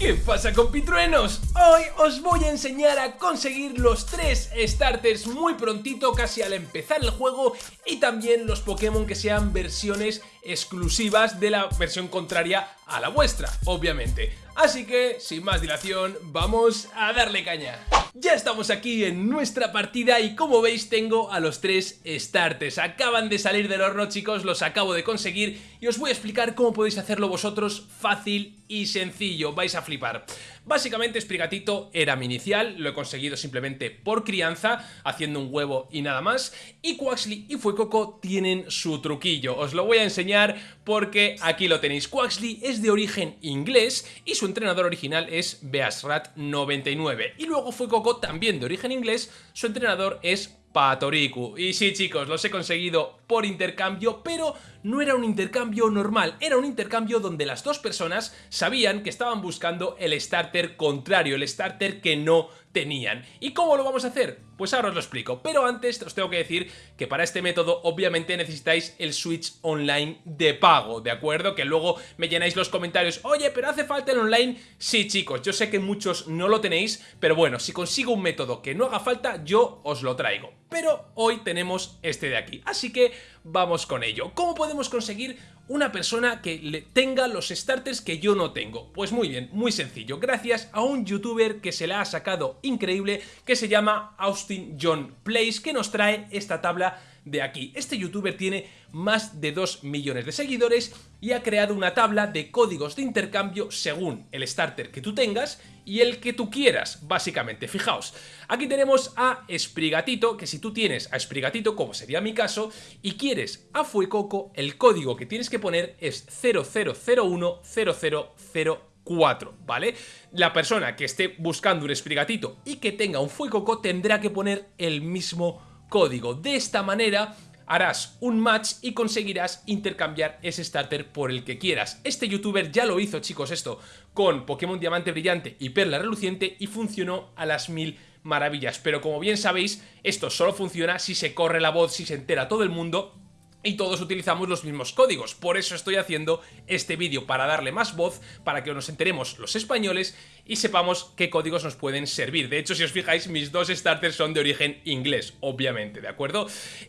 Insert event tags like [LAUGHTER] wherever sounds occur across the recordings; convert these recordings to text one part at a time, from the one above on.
¿Qué pasa compitruenos? Hoy os voy a enseñar a conseguir los tres starters muy prontito, casi al empezar el juego y también los Pokémon que sean versiones exclusivas de la versión contraria a la vuestra, obviamente. Así que, sin más dilación, vamos a darle caña. Ya estamos aquí en nuestra partida y como veis tengo a los tres starters. Acaban de salir del horno chicos, los acabo de conseguir y os voy a explicar cómo podéis hacerlo vosotros fácil y sencillo, vais a flipar. Básicamente Sprigatito era mi inicial, lo he conseguido simplemente por crianza, haciendo un huevo y nada más. Y Quaxly y Fuecoco tienen su truquillo, os lo voy a enseñar porque aquí lo tenéis. Quaxly es de origen inglés y su entrenador original es Beasrat99. Y luego Fuecoco también de origen inglés, su entrenador es Patoriku. Y sí chicos, los he conseguido por intercambio, pero no era un intercambio normal, era un intercambio donde las dos personas sabían que estaban buscando el starter contrario, el starter que no tenían. ¿Y cómo lo vamos a hacer? Pues ahora os lo explico, pero antes os tengo que decir que para este método obviamente necesitáis el Switch Online de pago, ¿de acuerdo? Que luego me llenáis los comentarios, oye, pero hace falta el online. Sí chicos, yo sé que muchos no lo tenéis, pero bueno, si consigo un método que no haga falta, yo os lo traigo. Pero hoy tenemos este de aquí, así que vamos con ello. ¿Cómo podemos conseguir una persona que tenga los starters que yo no tengo? Pues muy bien, muy sencillo, gracias a un youtuber que se la ha sacado increíble que se llama Austin John Place que nos trae esta tabla de aquí. Este youtuber tiene más de 2 millones de seguidores y ha creado una tabla de códigos de intercambio según el starter que tú tengas y el que tú quieras, básicamente. Fijaos, aquí tenemos a Sprigatito, que si tú tienes a Sprigatito, como sería mi caso, y quieres a Fuecoco, el código que tienes que poner es 00010004. ¿vale? La persona que esté buscando un Sprigatito y que tenga un Fuecoco tendrá que poner el mismo código. De esta manera harás un match y conseguirás intercambiar ese starter por el que quieras. Este youtuber ya lo hizo, chicos, esto con Pokémon Diamante Brillante y Perla Reluciente y funcionó a las mil maravillas. Pero como bien sabéis, esto solo funciona si se corre la voz, si se entera todo el mundo y todos utilizamos los mismos códigos. Por eso estoy haciendo este vídeo, para darle más voz, para que nos enteremos los españoles y sepamos qué códigos nos pueden servir. De hecho, si os fijáis, mis dos starters son de origen inglés, obviamente, ¿de acuerdo?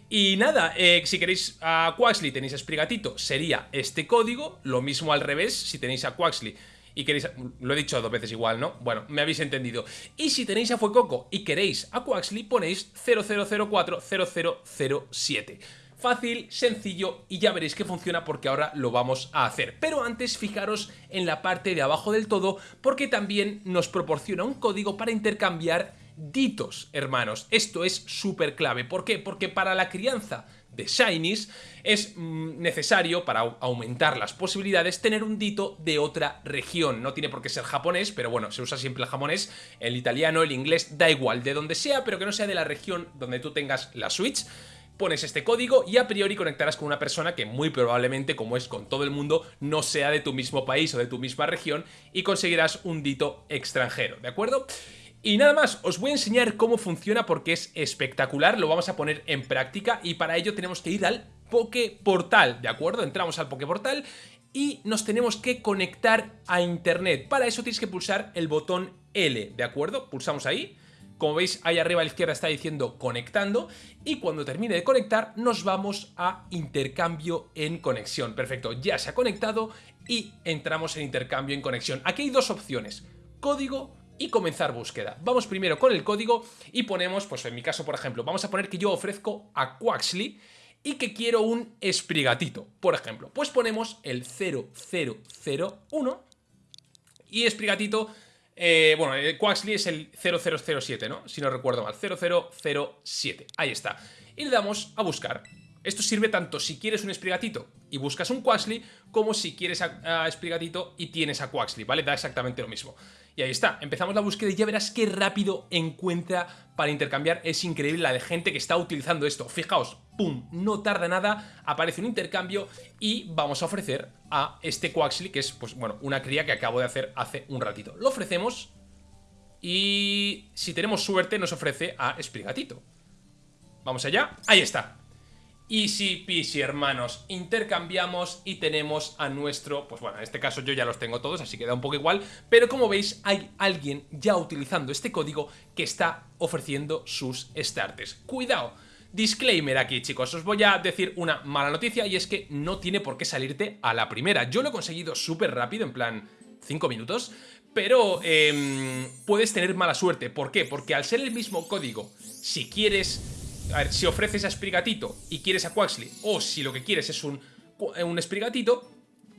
Y nada, eh, si queréis a Quaxly tenéis a Sprigatito, sería este código, lo mismo al revés, si tenéis a Quaxly y queréis... Lo he dicho dos veces igual, ¿no? Bueno, me habéis entendido. Y si tenéis a Fuecoco y queréis a Quaxly, ponéis 0004 0007. Fácil, sencillo y ya veréis que funciona porque ahora lo vamos a hacer. Pero antes fijaros en la parte de abajo del todo porque también nos proporciona un código para intercambiar ditos, hermanos. Esto es súper clave. ¿Por qué? Porque para la crianza de Shinies es mm, necesario, para aumentar las posibilidades, tener un dito de otra región. No tiene por qué ser japonés, pero bueno, se usa siempre el japonés, el italiano, el inglés, da igual, de donde sea, pero que no sea de la región donde tú tengas la Switch pones este código y a priori conectarás con una persona que muy probablemente, como es con todo el mundo, no sea de tu mismo país o de tu misma región y conseguirás un dito extranjero, ¿de acuerdo? Y nada más, os voy a enseñar cómo funciona porque es espectacular, lo vamos a poner en práctica y para ello tenemos que ir al Poképortal, ¿de acuerdo? Entramos al Poképortal y nos tenemos que conectar a internet. Para eso tienes que pulsar el botón L, ¿de acuerdo? Pulsamos ahí como veis, ahí arriba a la izquierda está diciendo conectando y cuando termine de conectar nos vamos a intercambio en conexión. Perfecto, ya se ha conectado y entramos en intercambio en conexión. Aquí hay dos opciones, código y comenzar búsqueda. Vamos primero con el código y ponemos, pues en mi caso por ejemplo, vamos a poner que yo ofrezco a Quaxly y que quiero un esprigatito, por ejemplo. Pues ponemos el 0001 y esprigatito eh, bueno, eh, Quaxly es el 0007, ¿no? Si no recuerdo mal, 0007. Ahí está. Y le damos a buscar. Esto sirve tanto si quieres un Sprigatito y buscas un Quaxly, como si quieres a, a Sprigatito y tienes a Quaxly, ¿vale? Da exactamente lo mismo. Y ahí está, empezamos la búsqueda y ya verás qué rápido encuentra para intercambiar. Es increíble la de gente que está utilizando esto. Fijaos, ¡pum! No tarda nada, aparece un intercambio y vamos a ofrecer a este Quaxly, que es, pues bueno, una cría que acabo de hacer hace un ratito. Lo ofrecemos y si tenemos suerte nos ofrece a Sprigatito. Vamos allá, ahí está. Easy peasy, hermanos. Intercambiamos y tenemos a nuestro... Pues bueno, en este caso yo ya los tengo todos, así que da un poco igual. Pero como veis, hay alguien ya utilizando este código que está ofreciendo sus starters. ¡Cuidado! Disclaimer aquí, chicos, os voy a decir una mala noticia y es que no tiene por qué salirte a la primera. Yo lo he conseguido súper rápido, en plan 5 minutos, pero eh, puedes tener mala suerte. ¿Por qué? Porque al ser el mismo código, si quieres a ver, si ofreces a Sprigatito y quieres a Quaxley, o si lo que quieres es un, un Sprigatito,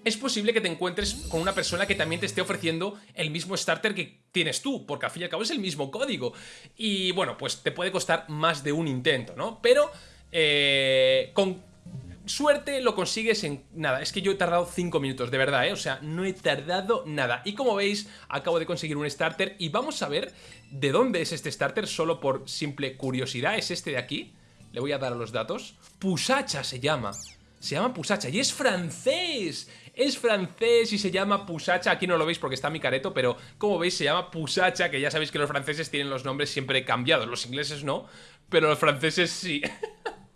es posible que te encuentres con una persona que también te esté ofreciendo el mismo starter que tienes tú, porque al fin y al cabo es el mismo código. Y bueno, pues te puede costar más de un intento, ¿no? Pero eh, suerte lo consigues en nada. Es que yo he tardado 5 minutos, de verdad, ¿eh? O sea, no he tardado nada. Y como veis, acabo de conseguir un starter y vamos a ver de dónde es este starter, solo por simple curiosidad. Es este de aquí. Le voy a dar a los datos. Pusacha se llama. Se llama Pusacha y es francés. Es francés y se llama Pusacha. Aquí no lo veis porque está mi careto, pero como veis se llama Pusacha, que ya sabéis que los franceses tienen los nombres siempre cambiados. Los ingleses no, pero los franceses sí. [LAUGHS]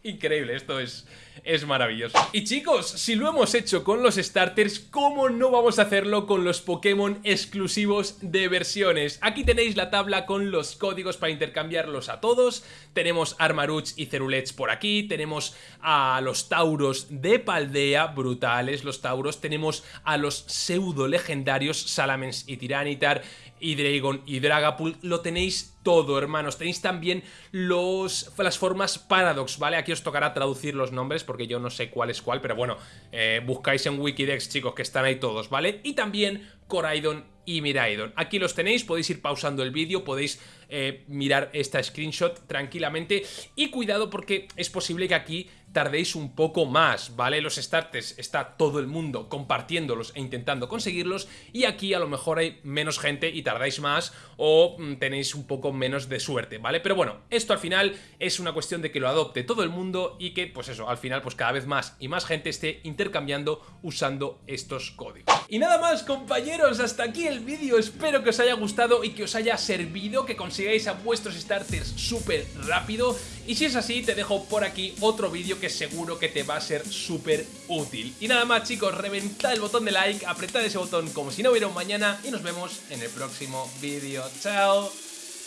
Increíble, esto es, es maravilloso. Y chicos, si lo hemos hecho con los starters, ¿cómo no vamos a hacerlo con los Pokémon exclusivos de versiones? Aquí tenéis la tabla con los códigos para intercambiarlos a todos. Tenemos Armaruch y Cerulets por aquí. Tenemos a los Tauros de Paldea, brutales los Tauros. Tenemos a los pseudo legendarios Salamence y Tiranitar y Dragon y Dragapult. Lo tenéis todo, hermanos. Tenéis también los, las formas Paradox, ¿vale? Aquí os tocará traducir los nombres porque yo no sé cuál es cuál, pero bueno, eh, buscáis en Wikidex, chicos, que están ahí todos, ¿vale? Y también Coraidon y Miraidon. Aquí los tenéis, podéis ir pausando el vídeo, podéis eh, mirar esta screenshot tranquilamente y cuidado porque es posible que aquí tardéis un poco más, ¿vale? Los starters está todo el mundo compartiéndolos e intentando conseguirlos y aquí a lo mejor hay menos gente y tardáis más o mm, tenéis un poco menos de suerte, ¿vale? Pero bueno, esto al final es una cuestión de que lo adopte todo el mundo y que, pues eso, al final pues cada vez más y más gente esté intercambiando usando estos códigos. Y nada más, compañeros, hasta aquí el vídeo. Espero que os haya gustado y que os haya servido, que consigáis a vuestros starters súper rápido. Y si es así, te dejo por aquí otro vídeo que seguro que te va a ser súper útil. Y nada más chicos, reventad el botón de like, apretad ese botón como si no hubiera un mañana y nos vemos en el próximo vídeo. Chao,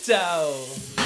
chao.